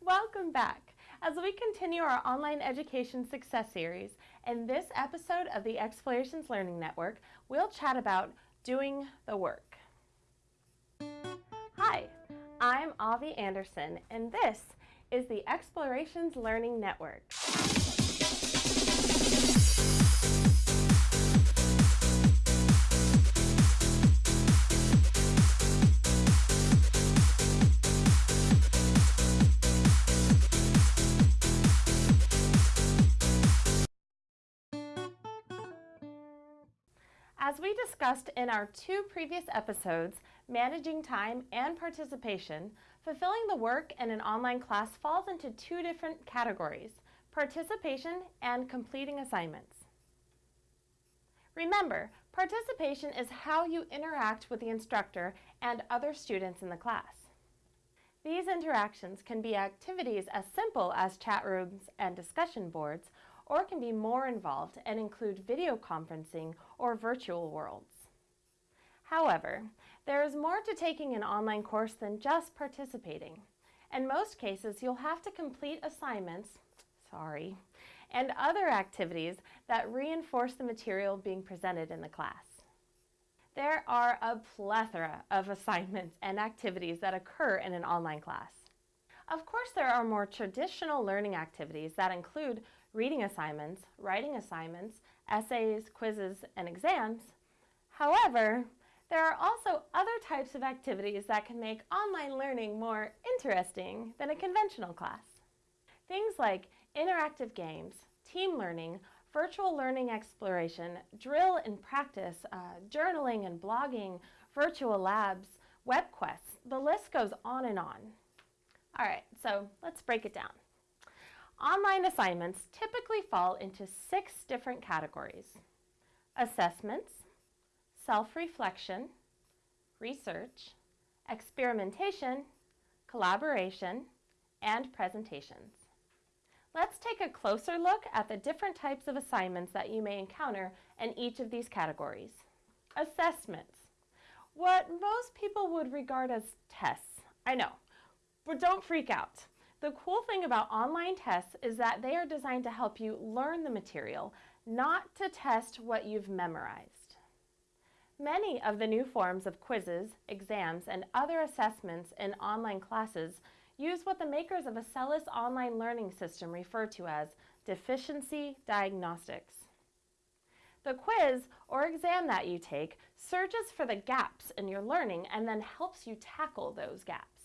Welcome back. As we continue our online education success series, in this episode of the Explorations Learning Network, we'll chat about doing the work. Hi, I'm Avi Anderson, and this is the Explorations Learning Network. As we discussed in our two previous episodes, managing time and participation, fulfilling the work in an online class falls into two different categories, participation and completing assignments. Remember, participation is how you interact with the instructor and other students in the class. These interactions can be activities as simple as chat rooms and discussion boards, or can be more involved and include video conferencing or virtual worlds. However, there is more to taking an online course than just participating. In most cases, you'll have to complete assignments, sorry, and other activities that reinforce the material being presented in the class. There are a plethora of assignments and activities that occur in an online class. Of course, there are more traditional learning activities that include reading assignments, writing assignments, essays, quizzes, and exams. However, there are also other types of activities that can make online learning more interesting than a conventional class. Things like interactive games, team learning, virtual learning exploration, drill and practice, uh, journaling and blogging, virtual labs, web quests, the list goes on and on. All right, so let's break it down. Online assignments typically fall into six different categories. Assessments, self-reflection, research, experimentation, collaboration, and presentations. Let's take a closer look at the different types of assignments that you may encounter in each of these categories. Assessments. What most people would regard as tests. I know, but don't freak out. The cool thing about online tests is that they are designed to help you learn the material, not to test what you've memorized. Many of the new forms of quizzes, exams, and other assessments in online classes use what the makers of Acellus online learning system refer to as deficiency diagnostics. The quiz or exam that you take searches for the gaps in your learning and then helps you tackle those gaps.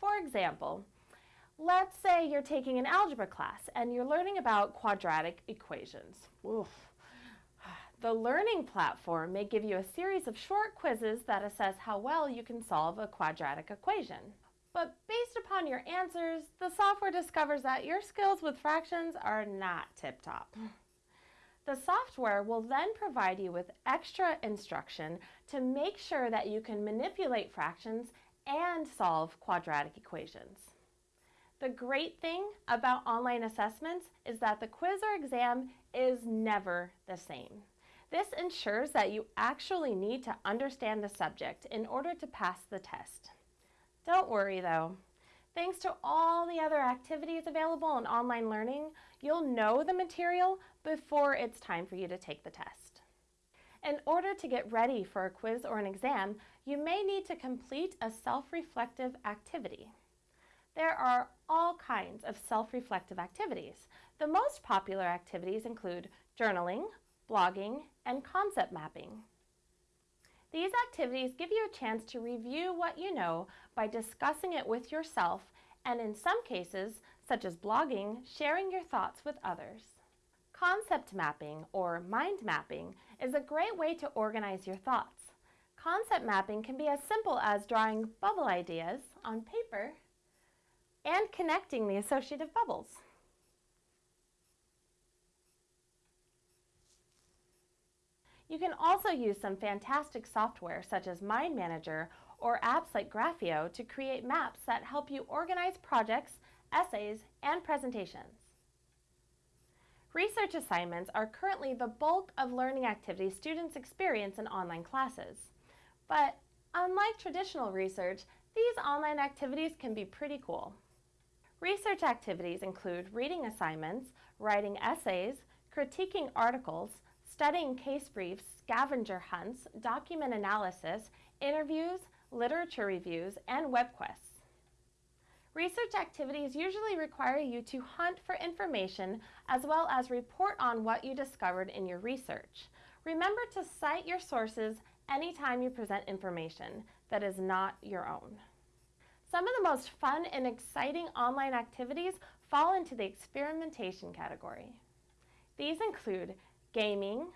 For example, let's say you're taking an algebra class and you're learning about quadratic equations. Oof. The learning platform may give you a series of short quizzes that assess how well you can solve a quadratic equation. But based upon your answers, the software discovers that your skills with fractions are not tip-top. The software will then provide you with extra instruction to make sure that you can manipulate fractions and solve quadratic equations. The great thing about online assessments is that the quiz or exam is never the same. This ensures that you actually need to understand the subject in order to pass the test. Don't worry though. Thanks to all the other activities available in online learning, you'll know the material before it's time for you to take the test. In order to get ready for a quiz or an exam, you may need to complete a self-reflective activity. There are all kinds of self-reflective activities. The most popular activities include journaling, blogging, and concept mapping. These activities give you a chance to review what you know by discussing it with yourself and in some cases, such as blogging, sharing your thoughts with others. Concept mapping, or mind mapping, is a great way to organize your thoughts. Concept mapping can be as simple as drawing bubble ideas on paper and connecting the associative bubbles. You can also use some fantastic software such as Mind Manager or apps like Grafio to create maps that help you organize projects, essays, and presentations. Research assignments are currently the bulk of learning activities students experience in online classes. But unlike traditional research, these online activities can be pretty cool. Research activities include reading assignments, writing essays, critiquing articles, studying case briefs, scavenger hunts, document analysis, interviews, literature reviews, and web quests. Research activities usually require you to hunt for information as well as report on what you discovered in your research. Remember to cite your sources anytime you present information that is not your own. Some of the most fun and exciting online activities fall into the experimentation category. These include gaming,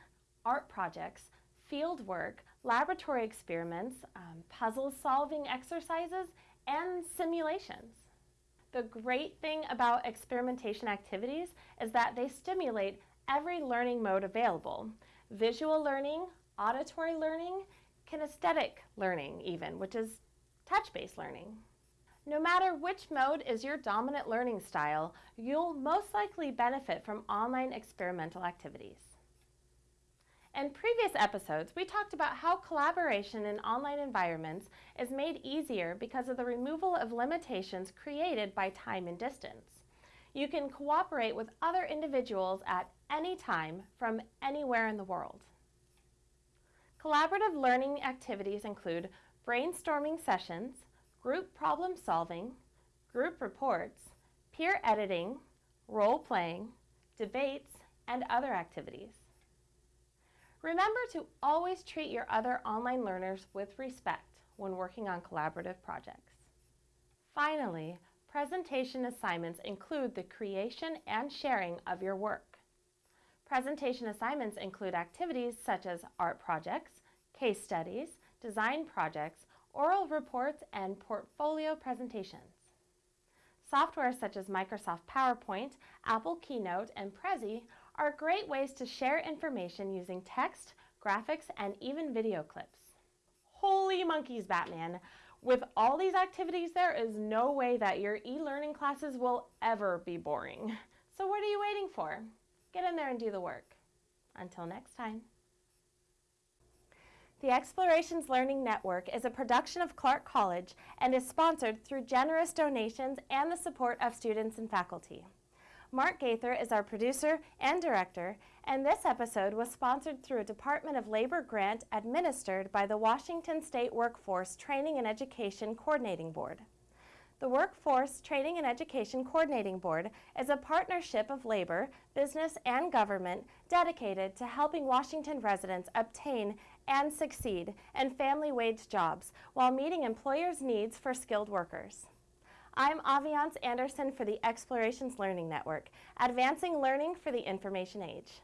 art projects, field work, laboratory experiments, um, puzzle solving exercises, and simulations. The great thing about experimentation activities is that they stimulate every learning mode available. Visual learning, auditory learning, kinesthetic learning even, which is touch-based learning. No matter which mode is your dominant learning style, you'll most likely benefit from online experimental activities. In previous episodes, we talked about how collaboration in online environments is made easier because of the removal of limitations created by time and distance. You can cooperate with other individuals at any time from anywhere in the world. Collaborative learning activities include brainstorming sessions, group problem solving, group reports, peer editing, role playing, debates, and other activities. Remember to always treat your other online learners with respect when working on collaborative projects. Finally, presentation assignments include the creation and sharing of your work. Presentation assignments include activities such as art projects, case studies, design projects, oral reports, and portfolio presentations. Software such as Microsoft PowerPoint, Apple Keynote, and Prezi are great ways to share information using text, graphics, and even video clips. Holy monkeys, Batman! With all these activities, there is no way that your e-learning classes will ever be boring. So what are you waiting for? Get in there and do the work. Until next time. The Explorations Learning Network is a production of Clark College and is sponsored through generous donations and the support of students and faculty. Mark Gaither is our producer and director, and this episode was sponsored through a Department of Labor grant administered by the Washington State Workforce Training and Education Coordinating Board. The Workforce Training and Education Coordinating Board is a partnership of labor, business, and government dedicated to helping Washington residents obtain and succeed in family wage jobs while meeting employers' needs for skilled workers. I'm Aviance Anderson for the Explorations Learning Network, advancing learning for the information age.